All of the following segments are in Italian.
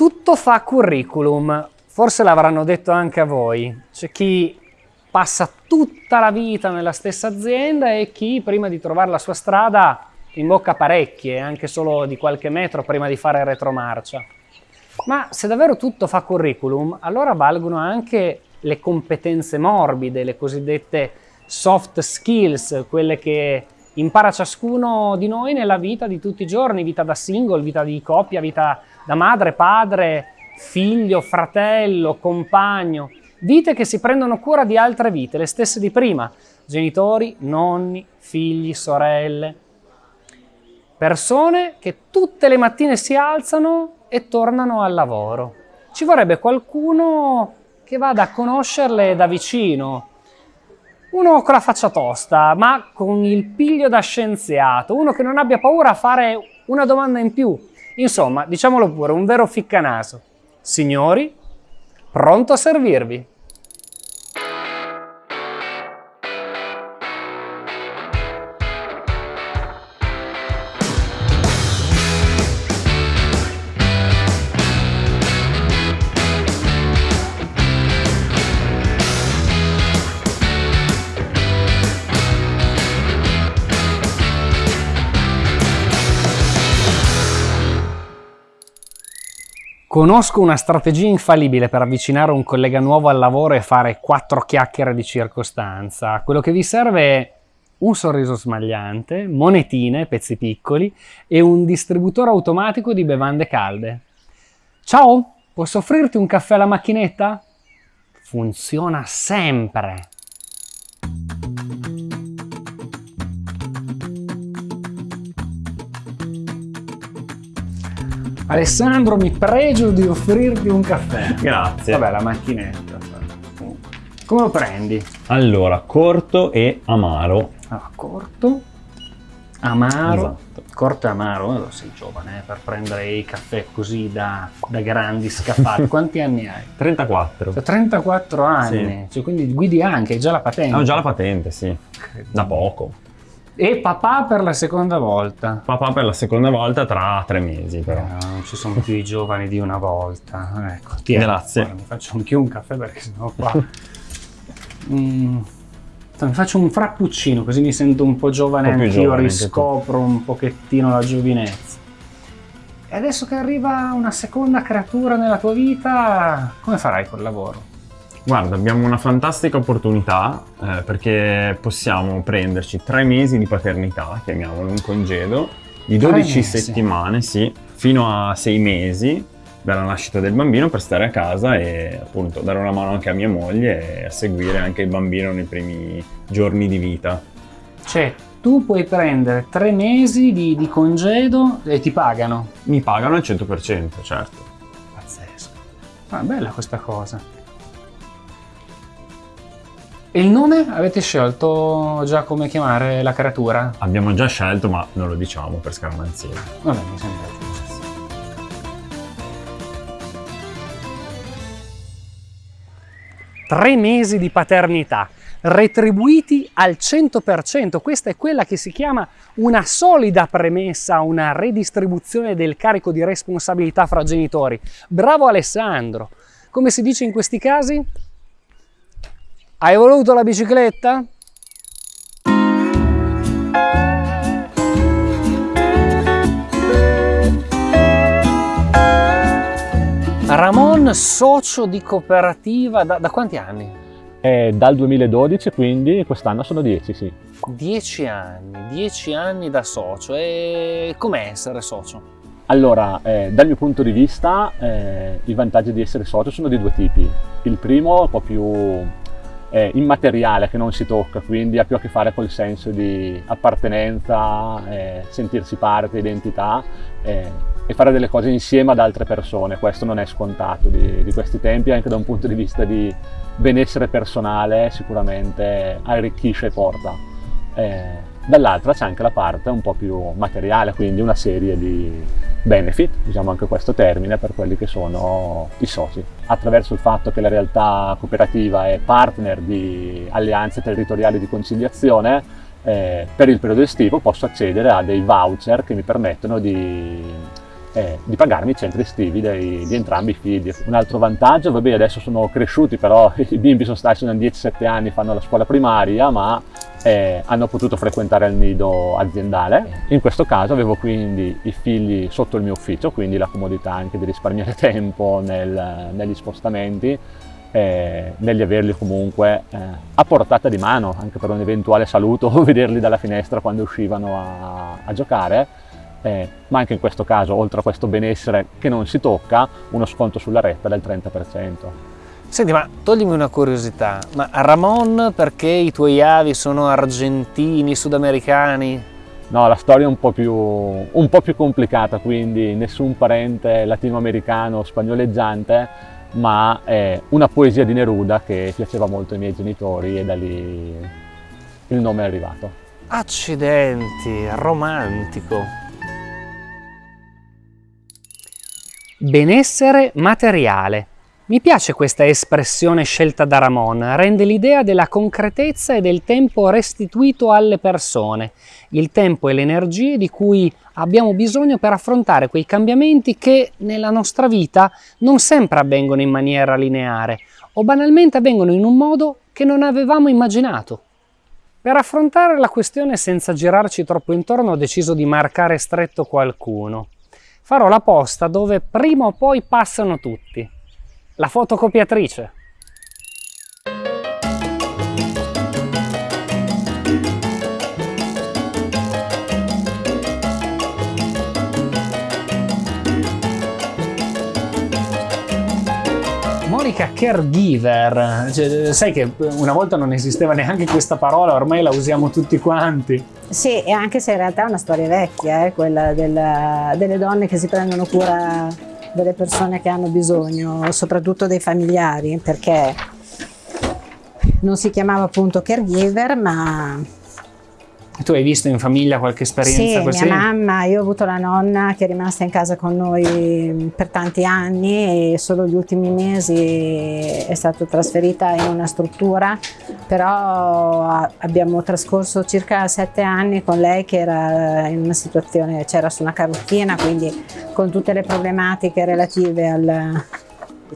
Tutto fa curriculum, forse l'avranno detto anche a voi. C'è chi passa tutta la vita nella stessa azienda e chi prima di trovare la sua strada imbocca parecchie, anche solo di qualche metro prima di fare retromarcia. Ma se davvero tutto fa curriculum, allora valgono anche le competenze morbide, le cosiddette soft skills, quelle che impara ciascuno di noi nella vita di tutti i giorni, vita da single, vita di coppia, vita da madre, padre, figlio, fratello, compagno, vite che si prendono cura di altre vite, le stesse di prima, genitori, nonni, figli, sorelle, persone che tutte le mattine si alzano e tornano al lavoro. Ci vorrebbe qualcuno che vada a conoscerle da vicino, uno con la faccia tosta, ma con il piglio da scienziato, uno che non abbia paura a fare una domanda in più. Insomma, diciamolo pure, un vero ficcanaso. Signori, pronto a servirvi. Conosco una strategia infallibile per avvicinare un collega nuovo al lavoro e fare quattro chiacchiere di circostanza. Quello che vi serve è un sorriso smagliante, monetine, pezzi piccoli e un distributore automatico di bevande calde. Ciao, posso offrirti un caffè alla macchinetta? Funziona sempre! Alessandro, mi pregio di offrirti un caffè. Grazie. Vabbè, la macchinetta. Come lo prendi? Allora, corto e amaro. Allora, corto, amaro. Esatto. Corto e amaro, allora, sei giovane eh, per prendere i caffè così da, da grandi scaffali. Quanti anni hai? 34. Cioè, 34 anni, cioè, quindi guidi anche, hai già la patente. Ho già la patente, sì. Da poco. E papà per la seconda volta. Papà per la seconda volta tra tre mesi, però. No, non ci sono più i giovani di una volta. Ecco, ti Grazie. Guarda, mi faccio anch'io un caffè perché sennò qua... mm, mi faccio un frappuccino così mi sento un po' giovane anch'io, giovane, riscopro un pochettino la giovinezza. E adesso che arriva una seconda creatura nella tua vita, come farai col lavoro? Guarda, abbiamo una fantastica opportunità eh, perché possiamo prenderci tre mesi di paternità, chiamiamolo un congedo, di Tre 12 mesi? settimane, sì, fino a sei mesi dalla nascita del bambino per stare a casa e appunto dare una mano anche a mia moglie e a seguire anche il bambino nei primi giorni di vita. Cioè, tu puoi prendere tre mesi di, di congedo e ti pagano. Mi pagano al 100%, certo. Pazzesco. Ma è bella questa cosa. E il nome? Avete scelto già come chiamare la creatura? Abbiamo già scelto, ma non lo diciamo per scaramanzia. Vabbè, mi sembra giusto. Tre mesi di paternità, retribuiti al 100%. Questa è quella che si chiama una solida premessa, una redistribuzione del carico di responsabilità fra genitori. Bravo Alessandro! Come si dice in questi casi? Hai voluto la bicicletta? Ramon, socio di cooperativa, da, da quanti anni? È dal 2012, quindi quest'anno sono 10, sì. Dieci anni, dieci anni da socio. E com'è essere socio? Allora, eh, dal mio punto di vista, eh, i vantaggi di essere socio sono di due tipi. Il primo, un po' più eh, immateriale, che non si tocca, quindi ha più a che fare col senso di appartenenza, eh, sentirsi parte, identità eh, e fare delle cose insieme ad altre persone. Questo non è scontato di, di questi tempi, anche da un punto di vista di benessere personale sicuramente arricchisce e porta. Eh, dall'altra c'è anche la parte un po' più materiale, quindi una serie di benefit, usiamo anche questo termine, per quelli che sono i soci. Attraverso il fatto che la realtà cooperativa è partner di alleanze territoriali di conciliazione, eh, per il periodo estivo posso accedere a dei voucher che mi permettono di eh, di pagarmi i centri estivi dei, di entrambi i figli. Un altro vantaggio, vabbè adesso sono cresciuti però i bimbi sono stati, sono 10-7 anni, fanno la scuola primaria ma eh, hanno potuto frequentare il nido aziendale. In questo caso avevo quindi i figli sotto il mio ufficio, quindi la comodità anche di risparmiare tempo nel, negli spostamenti, eh, negli averli comunque eh, a portata di mano, anche per un eventuale saluto o vederli dalla finestra quando uscivano a, a giocare. Eh, ma anche in questo caso, oltre a questo benessere che non si tocca, uno sconto sulla retta del 30%. Senti, ma toglimi una curiosità, ma Ramon perché i tuoi avi sono argentini, sudamericani? No, la storia è un po' più, un po più complicata, quindi nessun parente latinoamericano spagnoleggiante, ma è una poesia di Neruda che piaceva molto ai miei genitori e da lì il nome è arrivato. Accidenti, romantico. Benessere materiale. Mi piace questa espressione scelta da Ramon, rende l'idea della concretezza e del tempo restituito alle persone, il tempo e le energie di cui abbiamo bisogno per affrontare quei cambiamenti che nella nostra vita non sempre avvengono in maniera lineare o banalmente avvengono in un modo che non avevamo immaginato. Per affrontare la questione senza girarci troppo intorno ho deciso di marcare stretto qualcuno farò la posta dove prima o poi passano tutti. La fotocopiatrice. Monica caregiver, cioè, sai che una volta non esisteva neanche questa parola, ormai la usiamo tutti quanti. Sì, e anche se in realtà è una storia vecchia, eh, quella della, delle donne che si prendono cura delle persone che hanno bisogno, soprattutto dei familiari, perché non si chiamava appunto caregiver, ma tu hai visto in famiglia qualche esperienza sì, così? Sì, mia mamma, io ho avuto la nonna che è rimasta in casa con noi per tanti anni e solo gli ultimi mesi è stata trasferita in una struttura, però abbiamo trascorso circa sette anni con lei che era in una situazione, c'era su una carrozzina, quindi con tutte le problematiche relative al...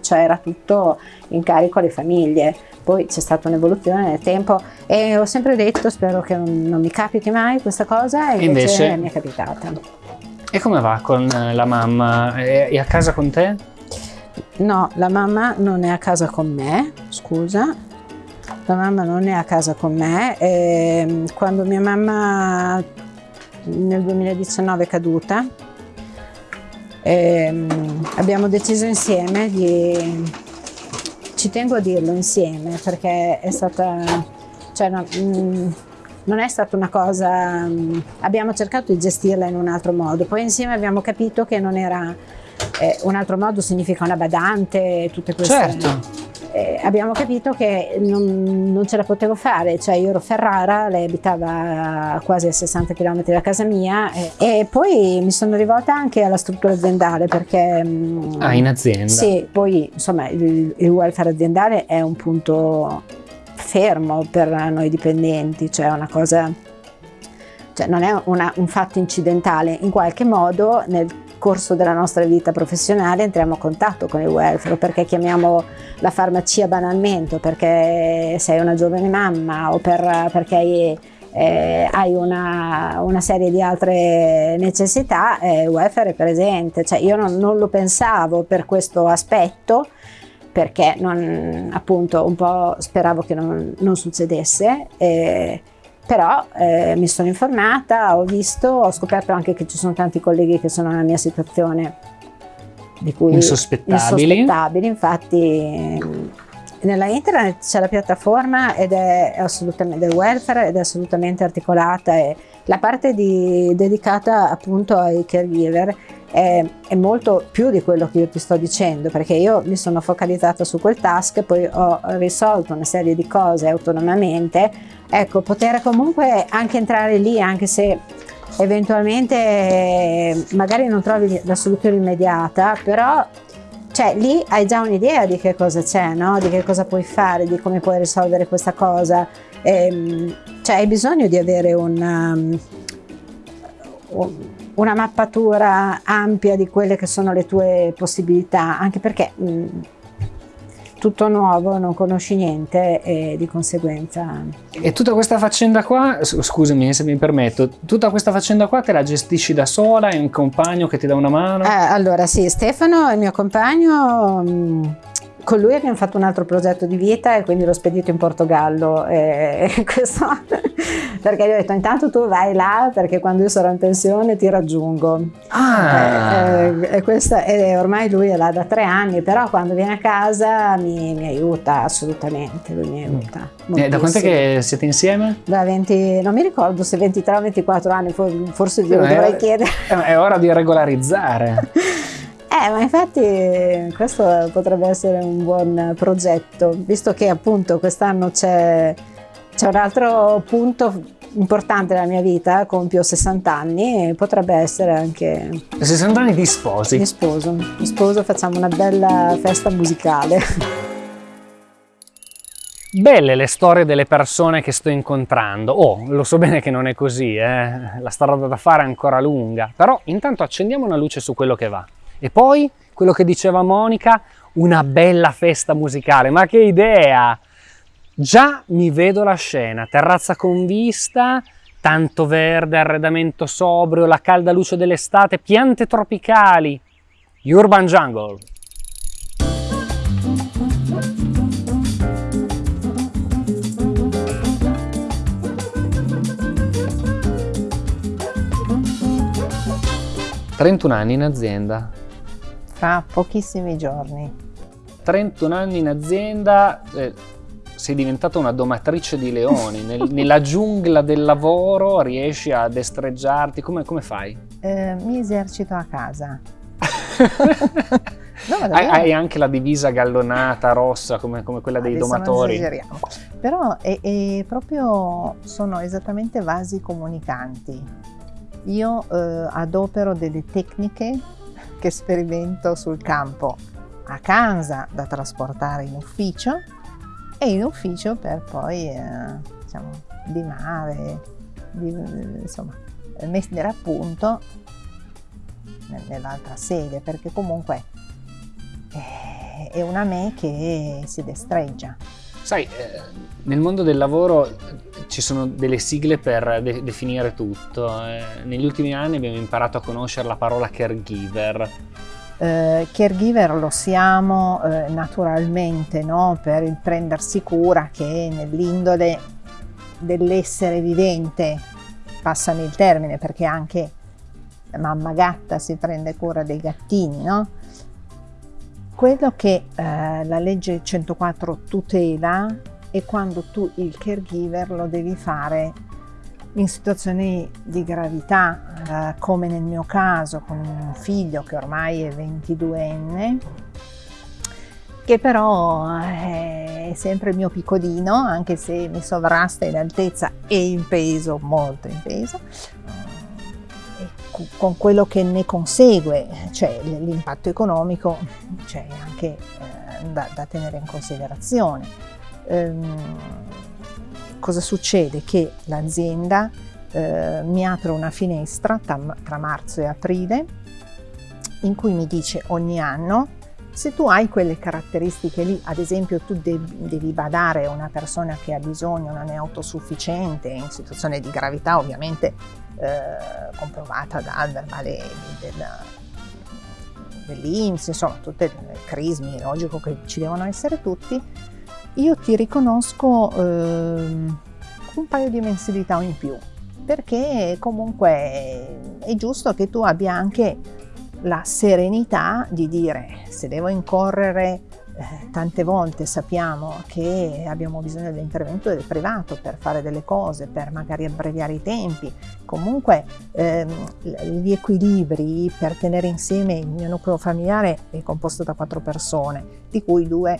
cioè era tutto in carico alle famiglie poi c'è stata un'evoluzione nel tempo e ho sempre detto spero che non, non mi capiti mai questa cosa e invece, invece mi è capitata. E come va con eh, la mamma? È a casa con te? No, la mamma non è a casa con me, scusa. La mamma non è a casa con me. E ehm, quando mia mamma nel 2019 è caduta, ehm, abbiamo deciso insieme di ci tengo a dirlo insieme perché è stata, cioè, no, mh, mm, non è stata una cosa, mh, mm, abbiamo cercato di gestirla in un altro modo, poi insieme abbiamo capito che non era, eh, un altro modo significa una badante, tutte queste... Certo eh, abbiamo capito che non, non, ce la potevo fare, cioè io ero Ferrara, lei abitava quasi a 60 km da casa mia e, e poi mi sono rivolta anche alla struttura aziendale perché... Mm, ah, in azienda? Sì, poi insomma il, il welfare aziendale è un punto fermo per noi dipendenti, cioè una cosa cioè non è una, un fatto incidentale, in qualche modo nel corso della nostra vita professionale entriamo a contatto con il welfare, perché chiamiamo la farmacia banalmente, perché sei una giovane mamma o per, perché eh, hai una, una, serie di altre necessità, eh, welfare è presente. Cioè, io non, non, lo pensavo per questo aspetto, perché non, appunto un po' speravo che non, non succedesse. Eh, però eh, mi sono informata, ho visto, ho scoperto anche che ci sono tanti colleghi che sono nella mia situazione di cui insospettabili, insospettabili. infatti nella internet c'è la piattaforma ed è assolutamente del welfare ed è assolutamente articolata e la parte di, dedicata appunto ai caregiver è, è, molto più di quello che io ti sto dicendo perché io mi sono focalizzata su quel task poi ho risolto una serie di cose autonomamente ecco poter comunque anche entrare lì anche se eventualmente magari non trovi la soluzione immediata però cioè lì hai già un'idea di che cosa c'è, no? di che cosa puoi fare, di come puoi risolvere questa cosa. E, ehm, cioè hai bisogno di avere un, um, un una mappatura ampia di quelle che sono le tue possibilità, anche perché mh, tutto nuovo, non conosci niente e di conseguenza... E tutta questa faccenda qua, scusami se mi permetto, tutta questa faccenda qua te la gestisci da sola? Hai un compagno che ti dà una mano? Eh, allora sì, Stefano, il mio compagno... Mh, con lui abbiamo fatto un altro progetto di vita e quindi l'ho spedito in Portogallo e questo perché gli ho detto intanto tu vai là perché quando io sarò in pensione ti raggiungo. Ah. e, e, questa, e ormai lui è là da tre anni però quando viene a casa mi, mi aiuta assolutamente lui mi aiuta eh, da quanto è che siete insieme? da 20 non mi ricordo se 23 o 24 anni forse glielo dovrei è, chiedere. è ora di regolarizzare Eh, ma infatti questo potrebbe essere un buon progetto, visto che appunto quest'anno c'è, un altro punto importante nella mia vita, compio 60 anni e potrebbe essere anche... 60 anni di sposi? Di sposo, di sposo facciamo una bella festa musicale. Belle le storie delle persone che sto incontrando. Oh, lo so bene che non è così, eh? la strada da fare è ancora lunga, però intanto accendiamo una luce su quello che va. E poi, quello che diceva Monica, una bella festa musicale. Ma che idea! Già mi vedo la scena, terrazza con vista, tanto verde, arredamento sobrio, la calda luce dell'estate, piante tropicali. Urban Jungle. «31 anni in azienda, fra pochissimi giorni. 31 anni in azienda, eh, sei diventata una domatrice di leoni, Nel, nella giungla del lavoro riesci a destreggiarti, come, come fai? Eh, mi esercito a casa. no, hai, hai, anche la divisa gallonata rossa come, come quella dei Adesso domatori. Però è, è proprio, sono esattamente vasi comunicanti. Io eh, adopero delle tecniche che sperimento sul campo a casa da trasportare in ufficio e in ufficio per poi eh, diciamo, limare, di, insomma, mettere a punto nell'altra sede perché comunque è una me che si destreggia. Sai, eh, nel mondo del lavoro ci sono delle sigle per de definire tutto. Eh, negli ultimi anni abbiamo imparato a conoscere la parola caregiver. Eh, caregiver lo siamo eh, naturalmente no? per il prendersi cura che nell'indole dell'essere vivente, passami il termine perché anche mamma gatta si prende cura dei gattini, no? Quello che eh, la legge 104 tutela e quando tu il caregiver lo devi fare in situazioni di gravità, eh, come nel mio caso con un figlio che ormai è 22enne, che però eh, è sempre il mio piccolino, anche se mi sovrasta in altezza e in peso, molto in peso, con quello che ne consegue, cioè l'impatto economico, c'è anche eh, da, da tenere in considerazione ehm, cosa succede? Che l'azienda eh, mi apre una finestra tra, tra marzo e aprile in cui mi dice ogni anno se tu hai quelle caratteristiche lì, ad esempio tu devi, devi badare una persona che ha bisogno, non è autosufficiente, in situazione di gravità ovviamente eh, comprovata dal verbale del, dell'Inps, insomma tutte le crismi, logico che ci devono essere tutti, io ti riconosco eh, un paio di mensilità in più, perché comunque è giusto che tu abbia anche la serenità di dire se devo incorrere eh, tante volte sappiamo che abbiamo bisogno dell'intervento del privato per fare delle cose, per magari abbreviare i tempi. Comunque ehm, gli equilibri per tenere insieme il mio nucleo familiare è composto da quattro persone, di cui due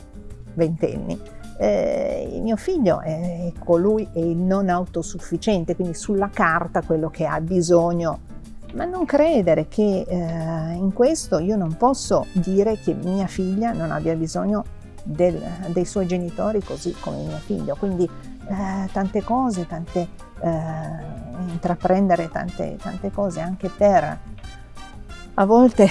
ventenni eh, il mio figlio è colui è il non autosufficiente, quindi sulla carta quello che ha bisogno ma non credere che eh, in questo io non posso dire che mia figlia non abbia bisogno del, dei suoi genitori così come mio figlio, quindi eh, tante cose, tante, eh, intraprendere tante, tante cose anche per a volte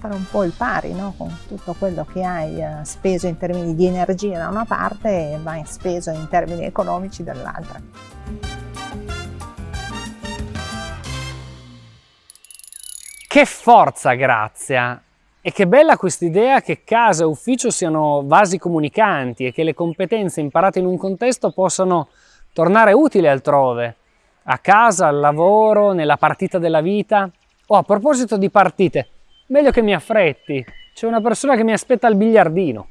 fare un po' il pari no? con tutto quello che hai eh, speso in termini di energia da una parte e vai speso in termini economici dall'altra. Che forza Grazia! E che bella quest'idea che casa e ufficio siano vasi comunicanti e che le competenze imparate in un contesto possano tornare utili altrove, a casa, al lavoro, nella partita della vita. Oh, a proposito di partite, meglio che mi affretti, c'è una persona che mi aspetta al biliardino.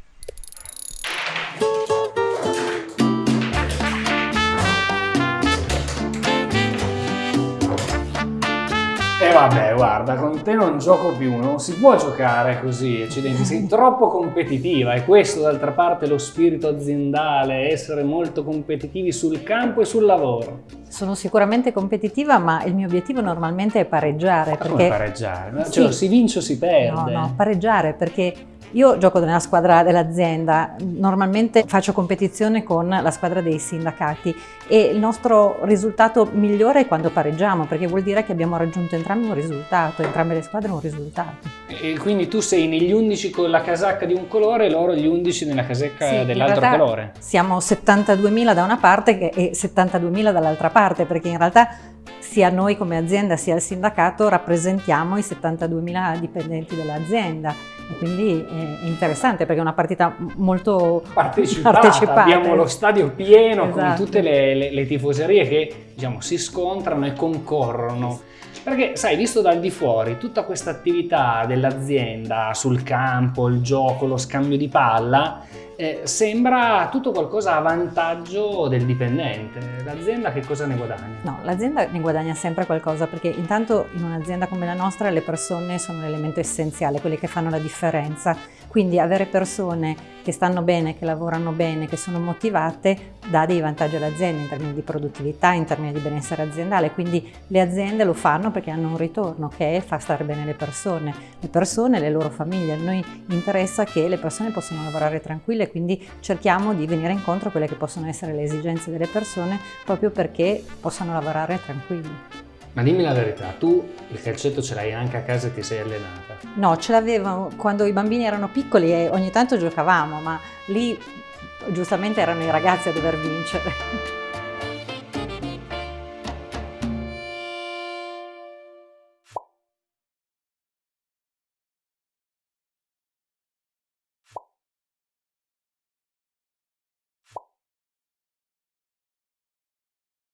Vabbè, guarda, con te non gioco più, non si può giocare così, accidenti, sei troppo competitiva e questo d'altra parte è lo spirito aziendale, essere molto competitivi sul campo e sul lavoro. Sono sicuramente competitiva, ma il mio obiettivo normalmente è pareggiare. Perché... Come pareggiare? Cioè, sì. si vince o si perde? No, no, pareggiare perché io gioco nella squadra dell'azienda, normalmente faccio competizione con la squadra dei sindacati e il nostro risultato migliore è quando pareggiamo perché vuol dire che abbiamo raggiunto entrambi un risultato, entrambe le squadre un risultato. E quindi tu sei negli 11 con la casacca di un colore e loro gli 11 nella casacca sì, dell'altro colore? Siamo 72.000 da una parte e 72.000 dall'altra parte perché in realtà sia noi come azienda sia il sindacato rappresentiamo i 72.000 dipendenti dell'azienda quindi è interessante perché è una partita molto partecipata. partecipata. Abbiamo lo stadio pieno esatto. con tutte le, le, le, tifoserie che diciamo, si scontrano e concorrono. Perché, sai, visto dal di fuori, tutta questa attività dell'azienda sul campo, il gioco, lo scambio di palla, eh, sembra tutto qualcosa a vantaggio del dipendente. L'azienda che cosa ne guadagna? No, l'azienda ne guadagna sempre qualcosa perché intanto in un'azienda come la nostra le persone sono l'elemento essenziale, quelle che fanno la differenza. Quindi avere persone che stanno bene, che lavorano bene, che sono motivate, dà dei vantaggi all'azienda in termini di produttività, in termini di benessere aziendale. Quindi le aziende lo fanno perché hanno un ritorno che è far stare bene le persone, le persone e le loro famiglie. A noi interessa che le persone possano lavorare tranquille quindi cerchiamo di venire incontro a quelle che possono essere le esigenze delle persone proprio perché possano lavorare tranquilli. Ma dimmi la verità, tu il calcetto ce l'hai anche a casa e ti sei allenata? No, ce l'avevo quando i bambini erano piccoli e ogni tanto giocavamo, ma lì giustamente erano i ragazzi a dover vincere.